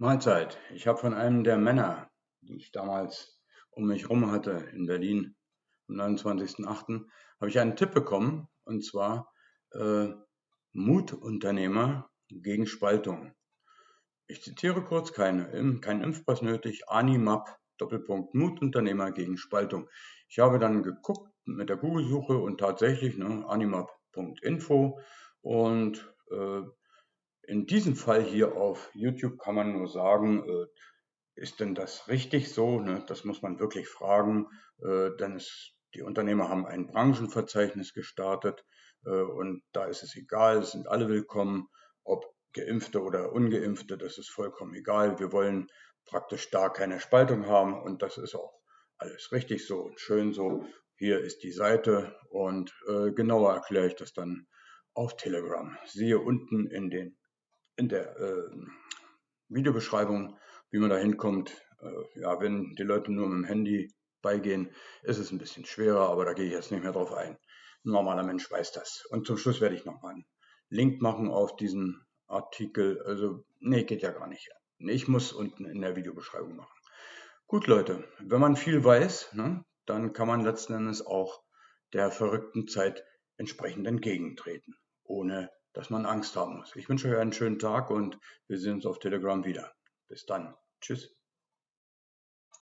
Mahlzeit. Ich habe von einem der Männer, die ich damals um mich herum hatte in Berlin am 29.08., habe ich einen Tipp bekommen und zwar äh, Mutunternehmer gegen Spaltung. Ich zitiere kurz, keine, kein Impfpass nötig, Animap, Doppelpunkt, Mutunternehmer gegen Spaltung. Ich habe dann geguckt mit der Google-Suche und tatsächlich ne, animap.info und äh, in diesem Fall hier auf YouTube kann man nur sagen, äh, ist denn das richtig so? Ne? Das muss man wirklich fragen, äh, denn es, die Unternehmer haben ein Branchenverzeichnis gestartet äh, und da ist es egal, es sind alle willkommen, ob Geimpfte oder Ungeimpfte, das ist vollkommen egal. Wir wollen praktisch da keine Spaltung haben und das ist auch alles richtig so und schön so. Hier ist die Seite und genauer erkläre ich das dann auf Telegram. Siehe unten in den in der äh, Videobeschreibung, wie man da hinkommt. Äh, ja, wenn die Leute nur mit dem Handy beigehen, ist es ein bisschen schwerer, aber da gehe ich jetzt nicht mehr drauf ein. Ein normaler Mensch weiß das. Und zum Schluss werde ich nochmal einen Link machen auf diesen Artikel. Also, nee, geht ja gar nicht. Ich muss unten in der Videobeschreibung machen. Gut, Leute, wenn man viel weiß, ne, dann kann man letzten Endes auch der verrückten Zeit entsprechend entgegentreten, ohne dass man Angst haben muss. Ich wünsche euch einen schönen Tag und wir sehen uns auf Telegram wieder. Bis dann. Tschüss.